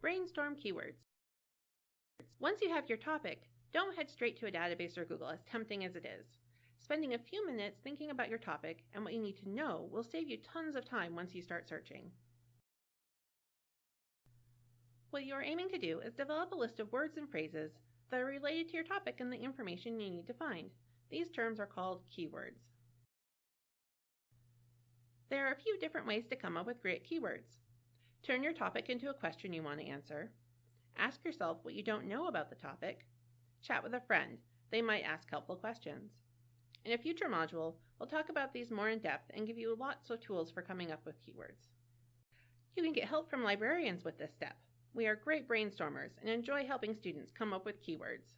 Brainstorm keywords. Once you have your topic, don't head straight to a database or Google, as tempting as it is. Spending a few minutes thinking about your topic and what you need to know will save you tons of time once you start searching. What you are aiming to do is develop a list of words and phrases that are related to your topic and the information you need to find. These terms are called keywords. There are a few different ways to come up with great keywords. Turn your topic into a question you want to answer. Ask yourself what you don't know about the topic. Chat with a friend. They might ask helpful questions. In a future module, we'll talk about these more in depth and give you lots of tools for coming up with keywords. You can get help from librarians with this step. We are great brainstormers and enjoy helping students come up with keywords.